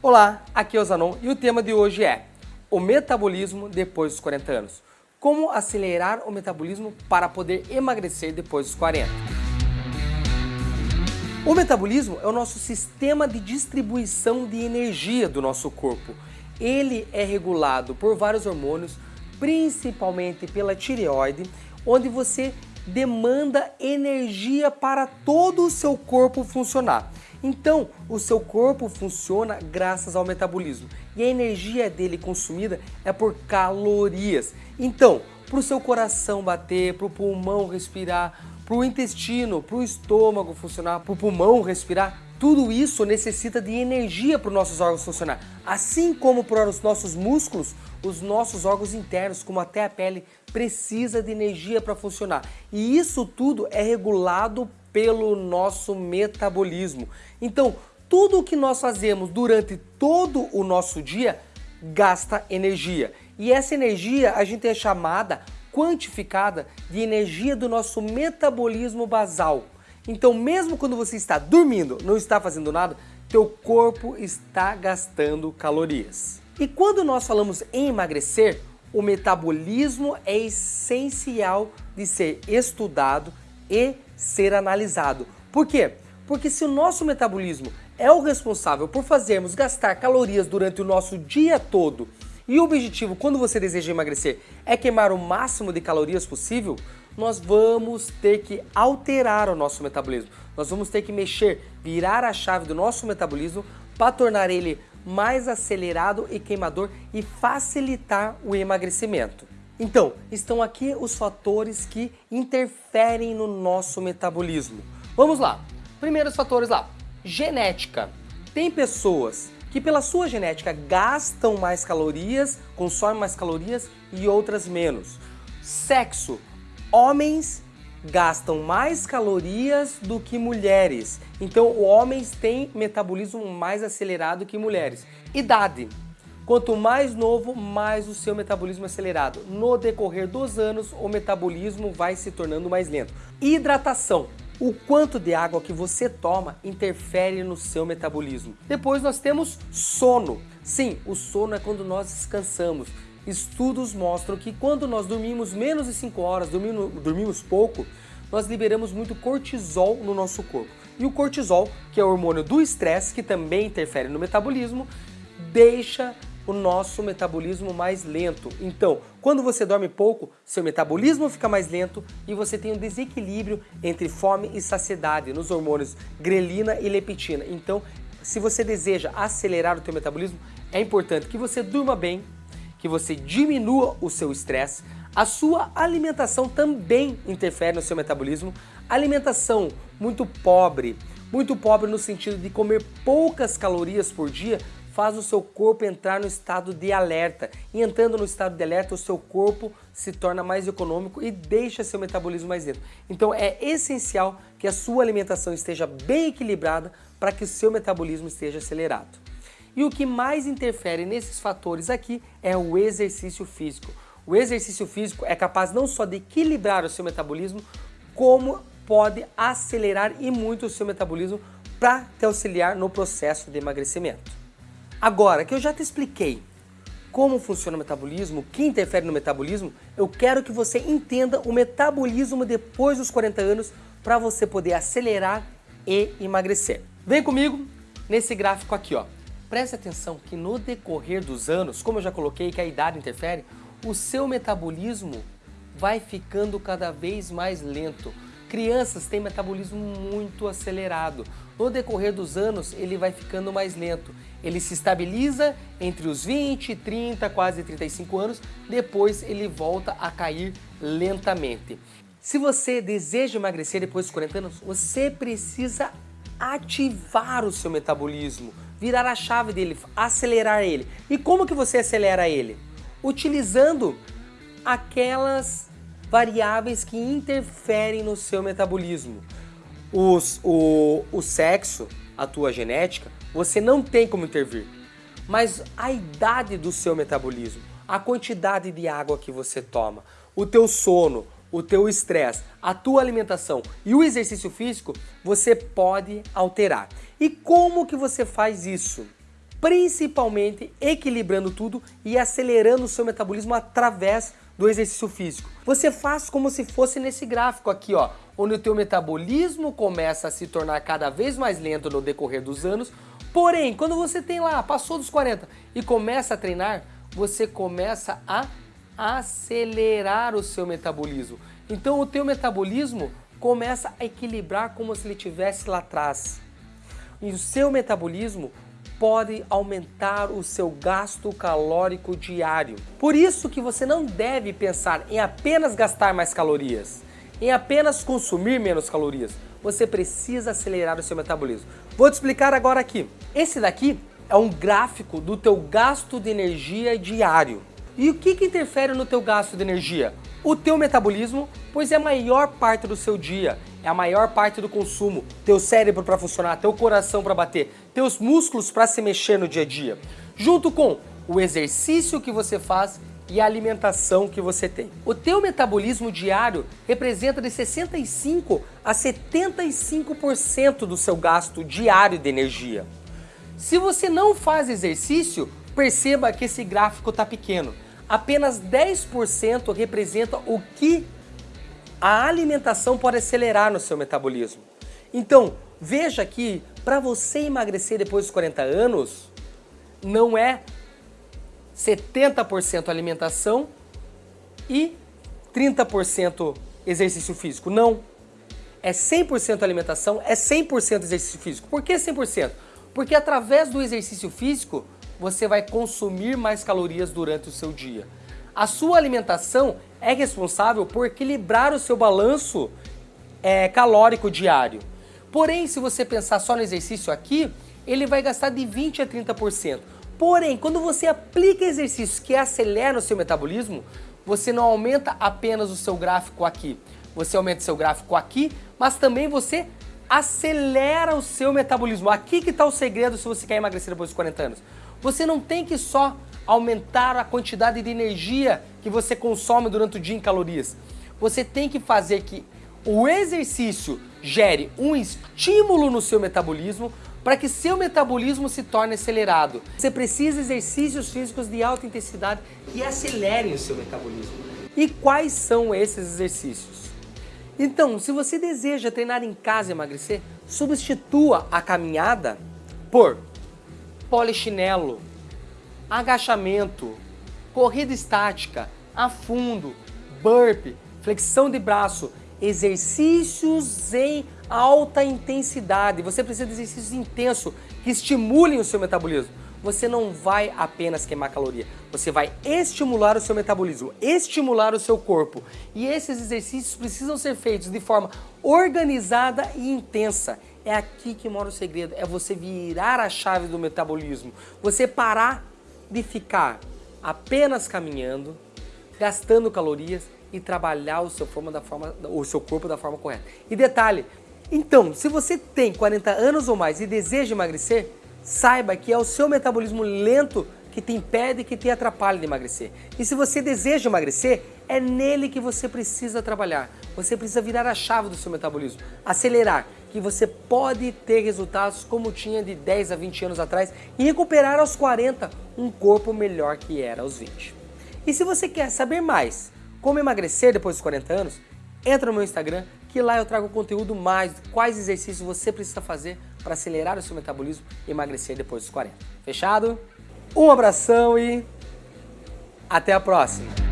Olá, aqui é o Zanon e o tema de hoje é o metabolismo depois dos 40 anos. Como acelerar o metabolismo para poder emagrecer depois dos 40. O metabolismo é o nosso sistema de distribuição de energia do nosso corpo. Ele é regulado por vários hormônios, principalmente pela tireoide, onde você demanda energia para todo o seu corpo funcionar. Então, o seu corpo funciona graças ao metabolismo e a energia dele consumida é por calorias. Então, para o seu coração bater, para o pulmão respirar, para o intestino, para o estômago funcionar, para o pulmão respirar, tudo isso necessita de energia para os nossos órgãos funcionar. Assim como para os nossos músculos, os nossos órgãos internos, como até a pele, precisa de energia para funcionar. E isso tudo é regulado pelo nosso metabolismo. Então, tudo o que nós fazemos durante todo o nosso dia gasta energia. E essa energia a gente é chamada quantificada de energia do nosso metabolismo basal. Então, mesmo quando você está dormindo, não está fazendo nada, teu corpo está gastando calorias. E quando nós falamos em emagrecer, o metabolismo é essencial de ser estudado e ser analisado. Por quê? Porque se o nosso metabolismo é o responsável por fazermos gastar calorias durante o nosso dia todo e o objetivo quando você deseja emagrecer é queimar o máximo de calorias possível, nós vamos ter que alterar o nosso metabolismo. Nós vamos ter que mexer, virar a chave do nosso metabolismo para tornar ele mais acelerado e queimador e facilitar o emagrecimento. Então, estão aqui os fatores que interferem no nosso metabolismo. Vamos lá. Primeiros fatores lá. Genética. Tem pessoas que pela sua genética gastam mais calorias, consomem mais calorias e outras menos. Sexo. Homens gastam mais calorias do que mulheres. Então, homens têm metabolismo mais acelerado que mulheres. Idade. Quanto mais novo, mais o seu metabolismo é acelerado. No decorrer dos anos, o metabolismo vai se tornando mais lento. Hidratação. O quanto de água que você toma interfere no seu metabolismo. Depois nós temos sono. Sim, o sono é quando nós descansamos. Estudos mostram que quando nós dormimos menos de 5 horas, dormimos, dormimos pouco, nós liberamos muito cortisol no nosso corpo. E o cortisol, que é o hormônio do estresse, que também interfere no metabolismo, deixa o nosso metabolismo mais lento. Então, quando você dorme pouco, seu metabolismo fica mais lento e você tem um desequilíbrio entre fome e saciedade nos hormônios grelina e leptina. Então, se você deseja acelerar o teu metabolismo, é importante que você durma bem, que você diminua o seu estresse, a sua alimentação também interfere no seu metabolismo. Alimentação muito pobre, muito pobre no sentido de comer poucas calorias por dia, faz o seu corpo entrar no estado de alerta. E entrando no estado de alerta, o seu corpo se torna mais econômico e deixa seu metabolismo mais lento. Então é essencial que a sua alimentação esteja bem equilibrada para que o seu metabolismo esteja acelerado. E o que mais interfere nesses fatores aqui é o exercício físico. O exercício físico é capaz não só de equilibrar o seu metabolismo, como pode acelerar e muito o seu metabolismo para te auxiliar no processo de emagrecimento. Agora que eu já te expliquei como funciona o metabolismo, o que interfere no metabolismo, eu quero que você entenda o metabolismo depois dos 40 anos para você poder acelerar e emagrecer. Vem comigo nesse gráfico aqui, ó. Preste atenção que no decorrer dos anos, como eu já coloquei que a idade interfere, o seu metabolismo vai ficando cada vez mais lento. Crianças têm metabolismo muito acelerado. No decorrer dos anos, ele vai ficando mais lento. Ele se estabiliza entre os 20, 30, quase 35 anos, depois ele volta a cair lentamente. Se você deseja emagrecer depois dos 40 anos, você precisa ativar o seu metabolismo, virar a chave dele, acelerar ele. E como que você acelera ele? Utilizando aquelas variáveis que interferem no seu metabolismo. Os, o, o sexo, a tua genética, você não tem como intervir. Mas a idade do seu metabolismo, a quantidade de água que você toma, o teu sono, o teu estresse, a tua alimentação e o exercício físico, você pode alterar. E como que você faz isso? principalmente equilibrando tudo e acelerando o seu metabolismo através do exercício físico. Você faz como se fosse nesse gráfico aqui, ó, onde o teu metabolismo começa a se tornar cada vez mais lento no decorrer dos anos, porém, quando você tem lá, passou dos 40 e começa a treinar, você começa a acelerar o seu metabolismo. Então o teu metabolismo começa a equilibrar como se ele estivesse lá atrás. E o seu metabolismo pode aumentar o seu gasto calórico diário. Por isso que você não deve pensar em apenas gastar mais calorias, em apenas consumir menos calorias. Você precisa acelerar o seu metabolismo. Vou te explicar agora aqui. Esse daqui é um gráfico do teu gasto de energia diário. E o que, que interfere no teu gasto de energia? O teu metabolismo, pois é a maior parte do seu dia, é a maior parte do consumo, teu cérebro para funcionar, teu coração para bater, teus músculos para se mexer no dia a dia, junto com o exercício que você faz e a alimentação que você tem. O teu metabolismo diário representa de 65 a 75% do seu gasto diário de energia. Se você não faz exercício, perceba que esse gráfico está pequeno apenas 10% representa o que a alimentação pode acelerar no seu metabolismo. Então, veja que para você emagrecer depois dos 40 anos, não é 70% alimentação e 30% exercício físico. Não. É 100% alimentação, é 100% exercício físico. Por que 100%? Porque através do exercício físico, você vai consumir mais calorias durante o seu dia. A sua alimentação é responsável por equilibrar o seu balanço é, calórico diário. Porém, se você pensar só no exercício aqui, ele vai gastar de 20 a 30%. Porém, quando você aplica exercícios que aceleram o seu metabolismo, você não aumenta apenas o seu gráfico aqui. Você aumenta o seu gráfico aqui, mas também você acelera o seu metabolismo. Aqui que está o segredo se você quer emagrecer depois dos 40 anos. Você não tem que só aumentar a quantidade de energia que você consome durante o dia em calorias. Você tem que fazer que o exercício gere um estímulo no seu metabolismo para que seu metabolismo se torne acelerado. Você precisa de exercícios físicos de alta intensidade que acelerem o seu metabolismo. E quais são esses exercícios? Então, se você deseja treinar em casa e emagrecer, substitua a caminhada por polichinelo, agachamento, corrida estática, afundo, burpe, flexão de braço, exercícios em alta intensidade. Você precisa de exercícios intensos que estimulem o seu metabolismo. Você não vai apenas queimar caloria, você vai estimular o seu metabolismo, estimular o seu corpo. E esses exercícios precisam ser feitos de forma organizada e intensa. É aqui que mora o segredo, é você virar a chave do metabolismo. Você parar de ficar apenas caminhando, gastando calorias e trabalhar o seu, forma da forma, o seu corpo da forma correta. E detalhe, então, se você tem 40 anos ou mais e deseja emagrecer, saiba que é o seu metabolismo lento que te impede, que te atrapalha de emagrecer. E se você deseja emagrecer, é nele que você precisa trabalhar. Você precisa virar a chave do seu metabolismo, acelerar, que você pode ter resultados como tinha de 10 a 20 anos atrás e recuperar aos 40 um corpo melhor que era aos 20. E se você quer saber mais como emagrecer depois dos 40 anos, entra no meu Instagram que lá eu trago conteúdo mais quais exercícios você precisa fazer para acelerar o seu metabolismo e emagrecer depois dos 40. Fechado? Um abração e até a próxima!